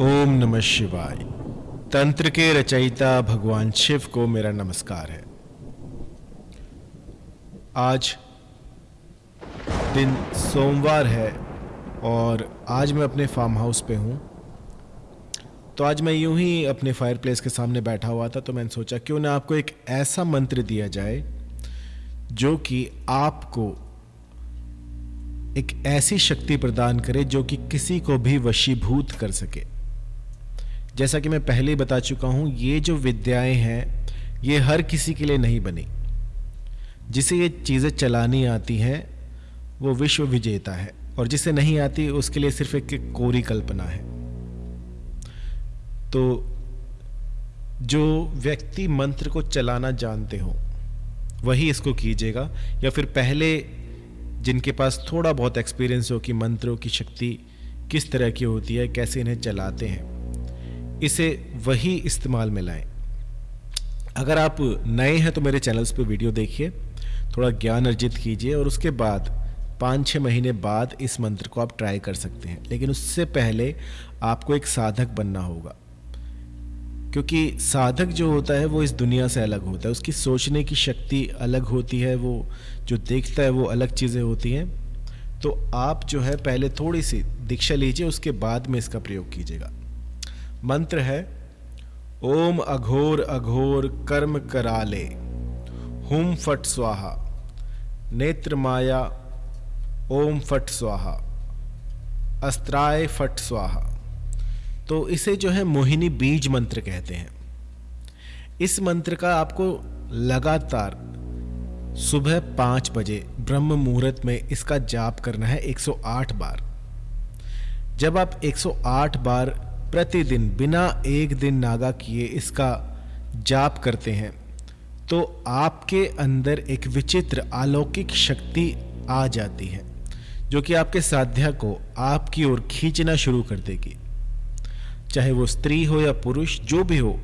ओम नमः शिवाय। तंत्र के रचयिता भगवान शिव को मेरा नमस्कार है। आज दिन सोमवार है और आज मैं अपने फार्म हाउस पे हूँ। तो आज मैं यूँ ही अपने फायर प्लेस के सामने बैठा हुआ था तो मैंने सोचा क्यों ना आपको एक ऐसा मंत्र दिया जाए जो कि आपको एक ऐसी शक्ति प्रदान करे जो कि किसी को भी वशीभूत कर सके। जैसा कि मैं पहले ही बता चुका हूँ, ये जो विद्याएँ हैं, ये हर किसी के लिए नहीं बनी। जिसे ये चीज़ें चलानी आती हैं, वो विश्व विजेता है, और जिसे नहीं आती, उसके लिए सिर्फ़ एक कोरी कल्पना है। तो जो व्यक्ति मंत्र को चलाना जानते हो, वही इसको कीजिएगा, या फिर पहले जिनके पास थोड़ा बहुत एक्सपीरियंस हो कि मंत्रों की शक्ति किस तरह की होती है, कैसे इन्हें चलाते हैं। इसे वही इस्तेमाल में लाएँ। अगर आप नए हैं तो मेरे चैनल्स पे वीडियो देखिए, थोड़ा ज्ञान अर्जित कीजिए और उसके बाद पाँच छः महीने बाद इस मंत्र को आप ट्राई कर सकते हैं। लेकिन उससे पहले आपको एक साधक बनना होगा। क्योंकि साधक जो होता है, वो इस दुनिया से अलग होता है। उसकी सोचने की शक्ति अलग होती है, वो जो देखता है, वो अलग चीज़ें होती हैं। तो आप जो है, पहले थोड़ी सी दीक्षा लीजिए, उसके बाद में इसका प्रयोग कीजिएगा। मंत्र है, ओम अघोर अघोर कर्म कराले, हुम फट स्वाहा, नेत्र माया, ओम फट स्वाहा, अस्त्राय फट स्वाहा। तो इसे जो है मोहिनी बीज मंत्र कहते हैं। इस मंत्र का आपको लगातार सुबह पाँच बजे ब्रह्म मुहूर्त में इसका जाप करना है 108 बार। जब आप 108 बार प्रतिदिन बिना एक दिन नागा किए इसका जाप करते हैं। तो आपके अंदर एक विचित्र अलौकिक शक्ति आ जाती है, जो कि आपके साध्या को आपकी ओर खींचना शुरू कर देगी। चाहे वो स्त्री हो या पुरुष, जो भी हो,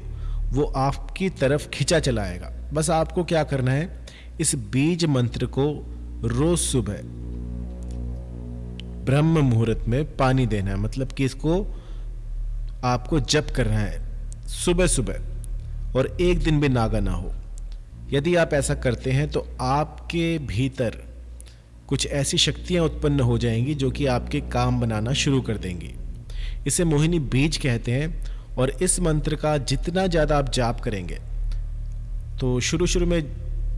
वो आपकी तरफ़ खींचा चलाएगा। बस आपको क्या करना है? इस बीज मंत्र को रोज सुबह ब्रह्म मुहूर्त में पानी देना है। मतलब कि इसको आपको जप करना है, सुबह सुबह, और एक दिन भी नागा ना हो। यदि आप ऐसा करते हैं तो आपके भीतर कुछ ऐसी शक्तियाँ उत्पन्न हो जाएँगी, जो कि आपके काम बनाना शुरू कर देंगी। इसे मोहिनी बीज कहते हैं, और इस मंत्र का जितना ज़्यादा आप जाप करेंगे तो शुरू शुरू में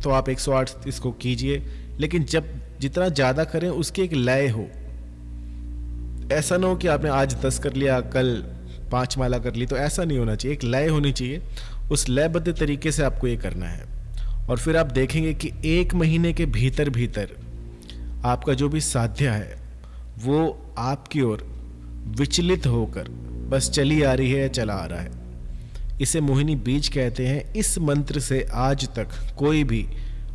तो आप 108 इसको कीजिए, लेकिन जब जितना ज़्यादा करें, उसकी एक लय हो। ऐसा ना हो कि आपने आज दस कर लिया, कल पाँच माला कर ली तो ऐसा नहीं होना चाहिए, एक लय होनी चाहिए। उस लयबद्ध तरीके से आपको ये करना है। और फिर आप देखेंगे कि एक महीने के भीतर भीतर आपका जो भी साध्य है, वो आपकी ओर विचलित होकर, बस चली आ रही है या चला आ रहा है। इसे मोहिनी बीज कहते हैं। इस मंत्र से आज तक कोई भी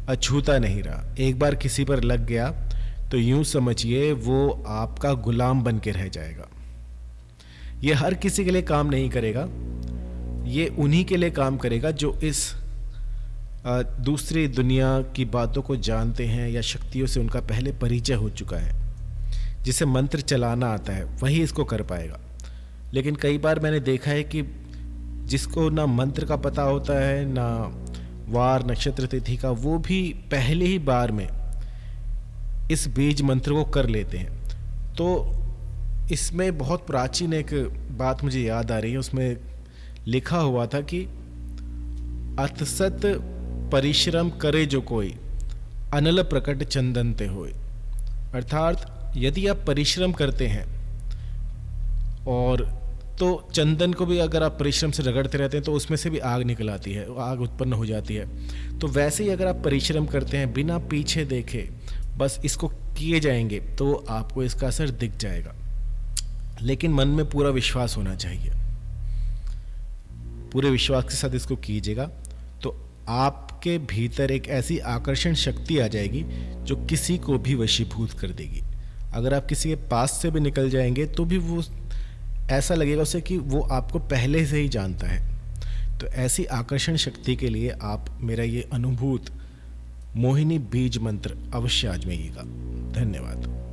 अछूता नहीं रहा। एक बार किसी पर लग गया तो यूँ समझिए वो आपका गुलाम बन के रह जाएगा। ये हर किसी के लिए काम नहीं करेगा। ये उन्हीं के लिए काम करेगा जो इस दूसरी दुनिया की बातों को जानते हैं या शक्तियों से उनका पहले परिचय हो चुका है, जिसे मंत्र चलाना आता है, वही इसको कर पाएगा। लेकिन कई बार मैंने देखा है कि जिसको ना मंत्र का पता होता है, ना वार, नक्षत्र, तिथि का, वो भी पहले ही बार में इस बीज मंत्र को कर लेते हैं। तो इसमें बहुत प्राचीन एक बात मुझे याद आ रही है। उसमें लिखा हुआ था कि अतसत परिश्रम करे जो कोई, अनल प्रकट चंदनते होए। अर्थात यदि आप परिश्रम करते हैं और तो चंदन को भी अगर आप परिश्रम से रगड़ते रहते हैं तो उसमें से भी आग निकल आती है, आग उत्पन्न हो जाती है। तो वैसे ही अगर आप परिश्रम करते हैं, बिना पीछे देखे, बस इसको किए जाएँगे तो आपको इसका असर दिख जाएगा। लेकिन मन में पूरा विश्वास होना चाहिए। पूरे विश्वास के साथ इसको कीजिएगा तो आपके भीतर एक ऐसी आकर्षण शक्ति आ जाएगी जो किसी को भी वशीभूत कर देगी। अगर आप किसी के पास से भी निकल जाएँगे तो भी वो ऐसा लगेगा उसे कि वो आपको पहले से ही जानता है। तो ऐसी आकर्षण शक्ति के लिए आप मेरा ये अनुभूत मोहिनी बीज मंत्र अवश्य आजमाइएगा। धन्यवाद।